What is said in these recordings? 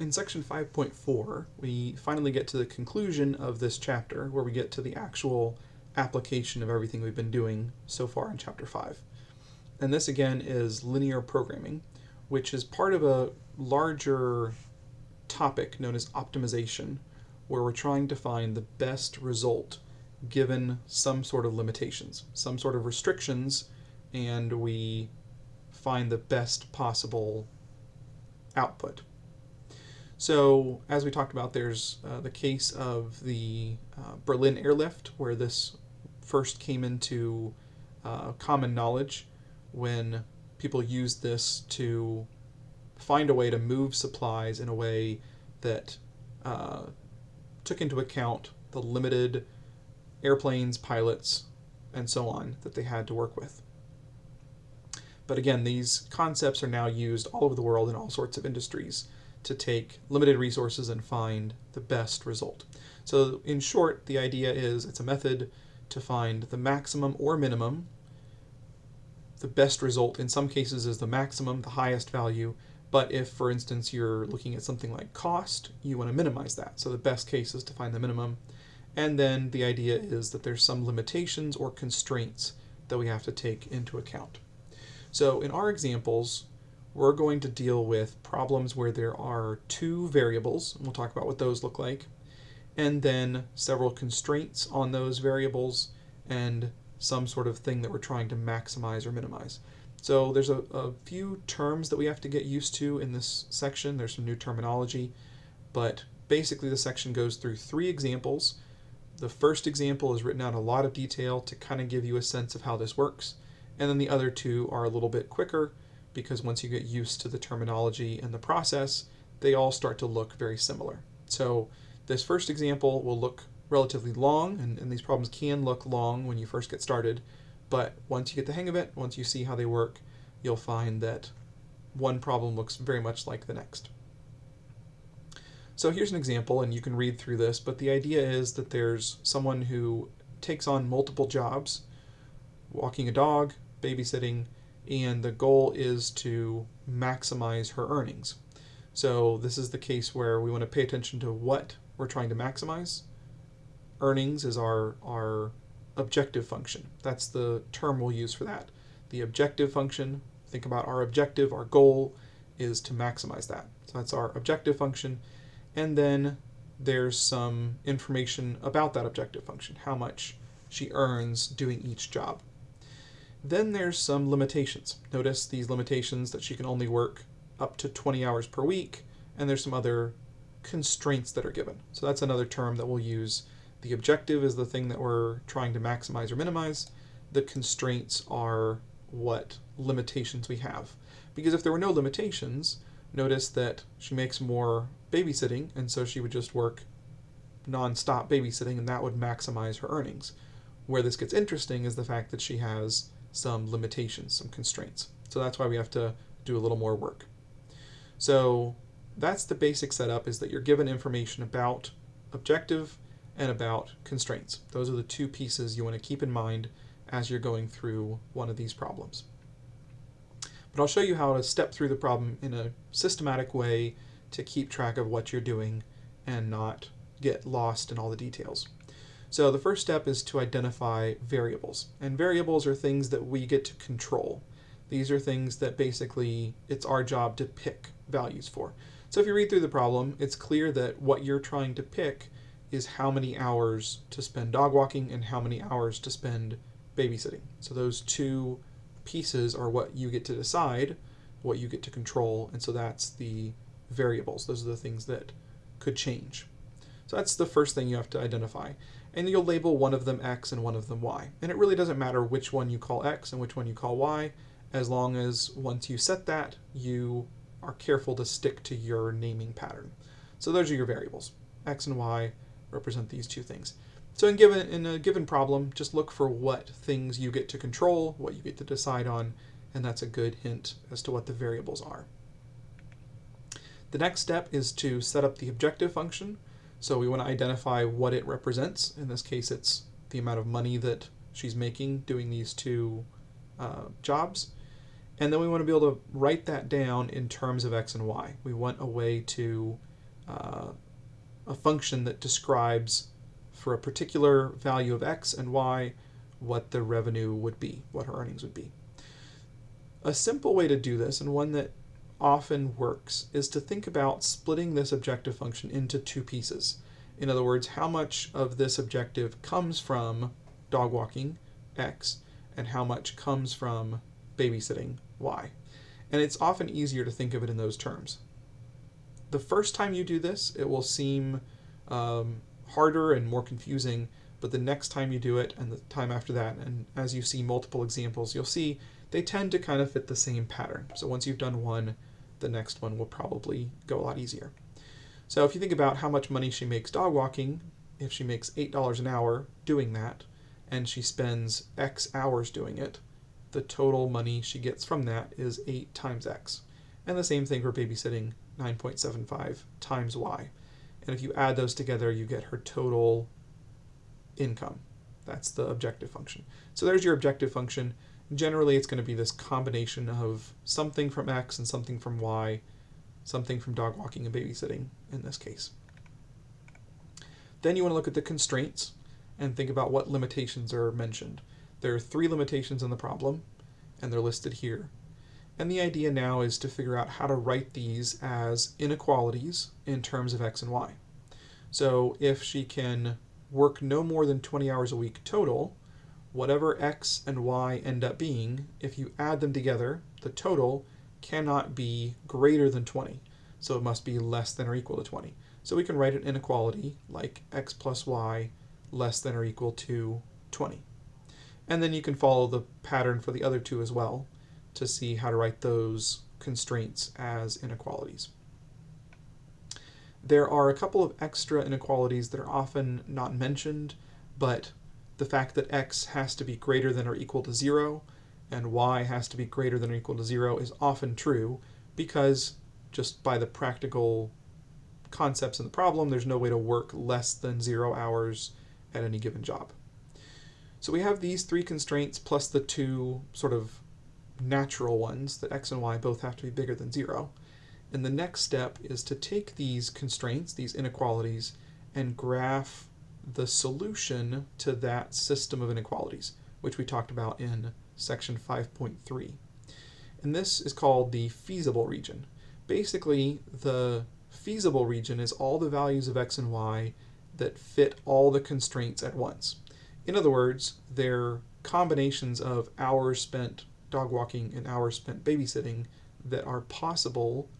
in section 5.4, we finally get to the conclusion of this chapter where we get to the actual application of everything we've been doing so far in chapter 5. And this again is linear programming, which is part of a larger topic known as optimization, where we're trying to find the best result given some sort of limitations, some sort of restrictions, and we find the best possible output. So, as we talked about, there's uh, the case of the uh, Berlin airlift, where this first came into uh, common knowledge when people used this to find a way to move supplies in a way that uh, took into account the limited airplanes, pilots, and so on that they had to work with. But again, these concepts are now used all over the world in all sorts of industries to take limited resources and find the best result. So in short, the idea is it's a method to find the maximum or minimum. The best result in some cases is the maximum, the highest value, but if, for instance, you're looking at something like cost, you want to minimize that. So the best case is to find the minimum. And then the idea is that there's some limitations or constraints that we have to take into account. So in our examples, we're going to deal with problems where there are two variables, and we'll talk about what those look like, and then several constraints on those variables and some sort of thing that we're trying to maximize or minimize. So there's a, a few terms that we have to get used to in this section. There's some new terminology, but basically the section goes through three examples. The first example is written out in a lot of detail to kind of give you a sense of how this works, and then the other two are a little bit quicker because once you get used to the terminology and the process, they all start to look very similar. So this first example will look relatively long, and, and these problems can look long when you first get started, but once you get the hang of it, once you see how they work, you'll find that one problem looks very much like the next. So here's an example, and you can read through this, but the idea is that there's someone who takes on multiple jobs, walking a dog, babysitting, and the goal is to maximize her earnings. So this is the case where we want to pay attention to what we're trying to maximize. Earnings is our, our objective function. That's the term we'll use for that. The objective function, think about our objective, our goal is to maximize that. So that's our objective function. And then there's some information about that objective function, how much she earns doing each job. Then there's some limitations. Notice these limitations that she can only work up to 20 hours per week, and there's some other constraints that are given. So that's another term that we'll use. The objective is the thing that we're trying to maximize or minimize. The constraints are what limitations we have. Because if there were no limitations, notice that she makes more babysitting, and so she would just work non-stop babysitting, and that would maximize her earnings. Where this gets interesting is the fact that she has some limitations, some constraints. So that's why we have to do a little more work. So that's the basic setup is that you're given information about objective and about constraints. Those are the two pieces you want to keep in mind as you're going through one of these problems. But I'll show you how to step through the problem in a systematic way to keep track of what you're doing and not get lost in all the details. So the first step is to identify variables. And variables are things that we get to control. These are things that basically it's our job to pick values for. So if you read through the problem, it's clear that what you're trying to pick is how many hours to spend dog walking and how many hours to spend babysitting. So those two pieces are what you get to decide, what you get to control, and so that's the variables. Those are the things that could change. So that's the first thing you have to identify and you'll label one of them X and one of them Y. And it really doesn't matter which one you call X and which one you call Y, as long as once you set that, you are careful to stick to your naming pattern. So those are your variables. X and Y represent these two things. So in, given, in a given problem, just look for what things you get to control, what you get to decide on, and that's a good hint as to what the variables are. The next step is to set up the objective function. So we want to identify what it represents. In this case, it's the amount of money that she's making doing these two uh, jobs. And then we want to be able to write that down in terms of x and y. We want a way to uh, a function that describes for a particular value of x and y what the revenue would be, what her earnings would be. A simple way to do this, and one that often works, is to think about splitting this objective function into two pieces. In other words, how much of this objective comes from dog walking, x, and how much comes from babysitting, y. And it's often easier to think of it in those terms. The first time you do this, it will seem um, harder and more confusing, but the next time you do it and the time after that, and as you see multiple examples, you'll see they tend to kind of fit the same pattern. So once you've done one, the next one will probably go a lot easier. So if you think about how much money she makes dog walking, if she makes $8 an hour doing that, and she spends X hours doing it, the total money she gets from that is 8 times X. And the same thing for babysitting, 9.75 times Y. And if you add those together, you get her total income. That's the objective function. So there's your objective function. Generally, it's going to be this combination of something from X and something from Y, something from dog walking and babysitting in this case. Then you want to look at the constraints and think about what limitations are mentioned. There are three limitations in the problem, and they're listed here. And the idea now is to figure out how to write these as inequalities in terms of x and y. So if she can work no more than 20 hours a week total, whatever x and y end up being, if you add them together, the total cannot be greater than 20. So it must be less than or equal to 20. So we can write an inequality like x plus y less than or equal to 20. And then you can follow the pattern for the other two as well to see how to write those constraints as inequalities. There are a couple of extra inequalities that are often not mentioned, but the fact that x has to be greater than or equal to 0 and y has to be greater than or equal to 0 is often true because just by the practical concepts in the problem, there's no way to work less than 0 hours at any given job. So we have these three constraints plus the two sort of natural ones that x and y both have to be bigger than 0. And the next step is to take these constraints, these inequalities, and graph the solution to that system of inequalities, which we talked about in section 5.3. And this is called the feasible region. Basically, the feasible region is all the values of x and y that fit all the constraints at once. In other words, they're combinations of hours spent dog walking and hours spent babysitting that are possible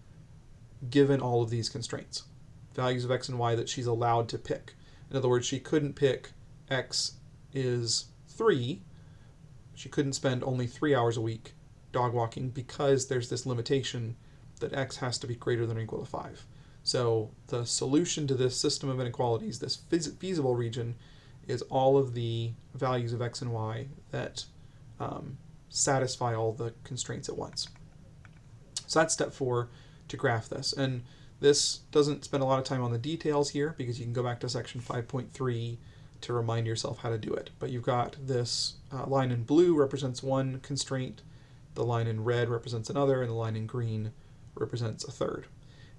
given all of these constraints. Values of x and y that she's allowed to pick. In other words, she couldn't pick x is 3. She couldn't spend only 3 hours a week dog walking because there's this limitation that x has to be greater than or equal to 5. So the solution to this system of inequalities, this feasible region, is all of the values of x and y that um, satisfy all the constraints at once. So that's step four to graph this. And this doesn't spend a lot of time on the details here because you can go back to section 5.3 to remind yourself how to do it. But you've got this uh, line in blue represents one constraint, the line in red represents another, and the line in green represents a third.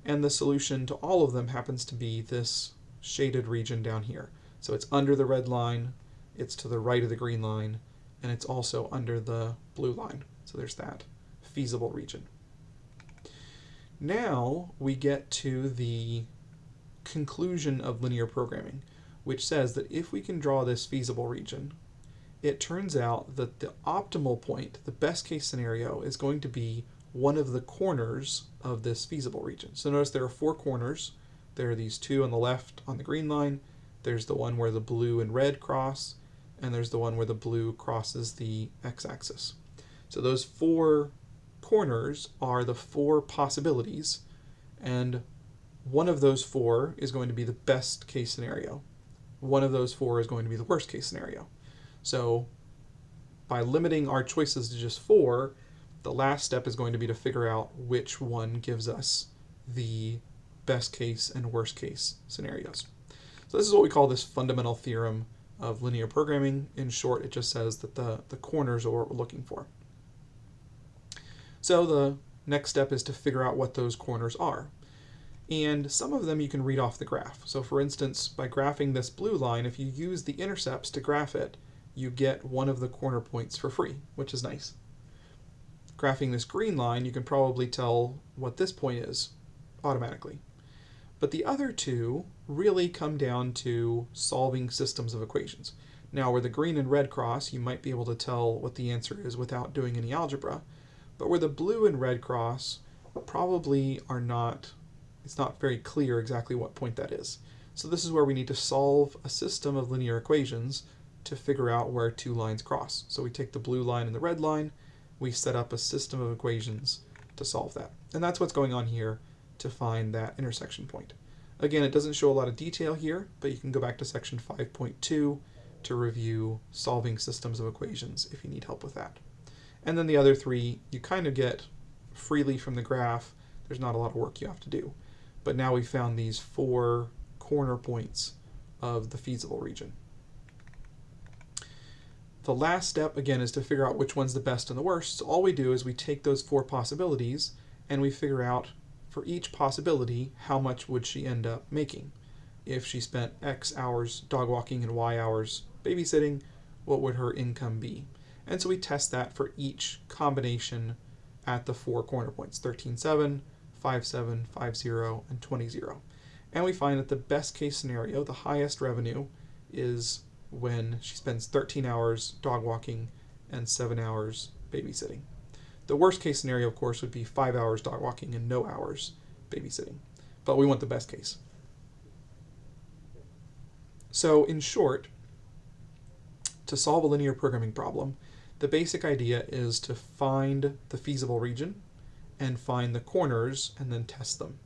And the solution to all of them happens to be this shaded region down here. So it's under the red line, it's to the right of the green line, and it's also under the blue line. So there's that feasible region. Now we get to the conclusion of linear programming, which says that if we can draw this feasible region, it turns out that the optimal point, the best case scenario, is going to be one of the corners of this feasible region. So notice there are four corners. There are these two on the left on the green line. There's the one where the blue and red cross, and there's the one where the blue crosses the x-axis. So those four corners are the four possibilities, and one of those four is going to be the best case scenario. One of those four is going to be the worst case scenario. So by limiting our choices to just four, the last step is going to be to figure out which one gives us the best case and worst case scenarios. So this is what we call this fundamental theorem of linear programming. In short, it just says that the, the corners are what we're looking for. So the next step is to figure out what those corners are. And some of them you can read off the graph. So for instance, by graphing this blue line, if you use the intercepts to graph it, you get one of the corner points for free, which is nice. Graphing this green line, you can probably tell what this point is automatically. But the other two really come down to solving systems of equations. Now, where the green and red cross, you might be able to tell what the answer is without doing any algebra. But where the blue and red cross probably are not it's not very clear exactly what point that is. So this is where we need to solve a system of linear equations to figure out where two lines cross. So we take the blue line and the red line, we set up a system of equations to solve that. And that's what's going on here to find that intersection point. Again, it doesn't show a lot of detail here, but you can go back to section 5.2 to review solving systems of equations if you need help with that. And then the other three, you kind of get freely from the graph. There's not a lot of work you have to do. But now we found these four corner points of the feasible region. The last step, again, is to figure out which one's the best and the worst. So all we do is we take those four possibilities and we figure out for each possibility how much would she end up making. If she spent X hours dog walking and Y hours babysitting, what would her income be? And so we test that for each combination at the four corner points, 13, 7, 5, 7, 5, 0, and 20, 0. And we find that the best case scenario, the highest revenue, is when she spends 13 hours dog walking and 7 hours babysitting. The worst case scenario, of course, would be 5 hours dog walking and no hours babysitting. But we want the best case. So, in short, to solve a linear programming problem, the basic idea is to find the feasible region and find the corners and then test them.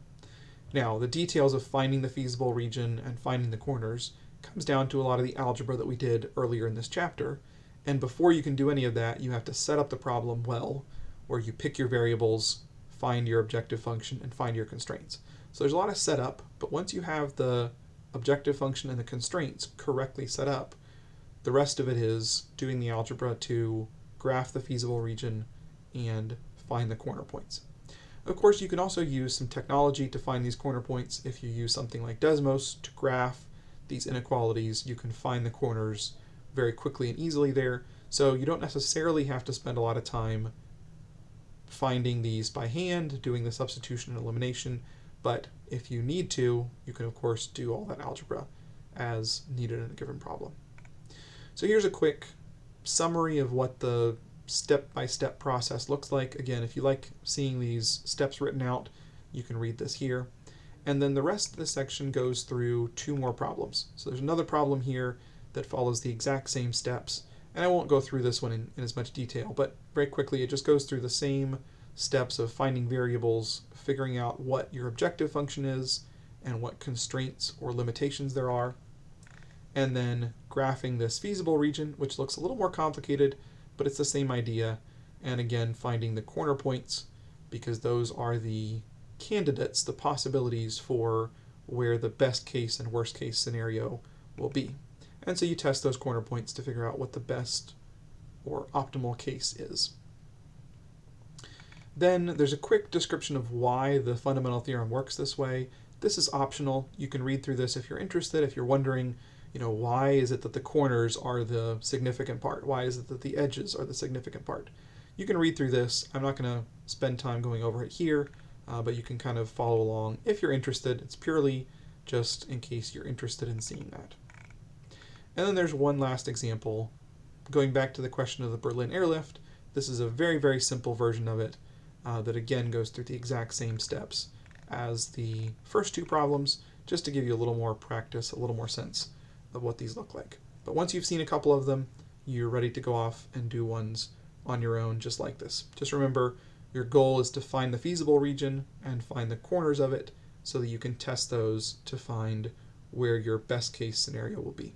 Now, the details of finding the feasible region and finding the corners comes down to a lot of the algebra that we did earlier in this chapter. And before you can do any of that, you have to set up the problem well, where you pick your variables, find your objective function, and find your constraints. So there's a lot of setup, but once you have the objective function and the constraints correctly set up, the rest of it is doing the algebra to graph the feasible region and find the corner points. Of course, you can also use some technology to find these corner points. If you use something like Desmos to graph these inequalities, you can find the corners very quickly and easily there. So you don't necessarily have to spend a lot of time finding these by hand, doing the substitution and elimination, but if you need to, you can of course do all that algebra as needed in a given problem. So here's a quick summary of what the step-by-step -step process looks like. Again, if you like seeing these steps written out, you can read this here. And then the rest of the section goes through two more problems. So there's another problem here that follows the exact same steps. And I won't go through this one in, in as much detail, but very quickly it just goes through the same steps of finding variables, figuring out what your objective function is, and what constraints or limitations there are, and then graphing this feasible region, which looks a little more complicated, but it's the same idea. And again, finding the corner points, because those are the candidates, the possibilities for where the best case and worst case scenario will be. And so you test those corner points to figure out what the best or optimal case is. Then there's a quick description of why the fundamental theorem works this way. This is optional. You can read through this if you're interested, if you're wondering you know, why is it that the corners are the significant part? Why is it that the edges are the significant part? You can read through this. I'm not going to spend time going over it here, uh, but you can kind of follow along if you're interested. It's purely just in case you're interested in seeing that. And then there's one last example. Going back to the question of the Berlin airlift, this is a very, very simple version of it uh, that again goes through the exact same steps as the first two problems, just to give you a little more practice, a little more sense of what these look like. But once you've seen a couple of them, you're ready to go off and do ones on your own just like this. Just remember, your goal is to find the feasible region and find the corners of it so that you can test those to find where your best case scenario will be.